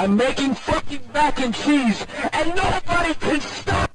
I'm making fucking mac and cheese, and nobody can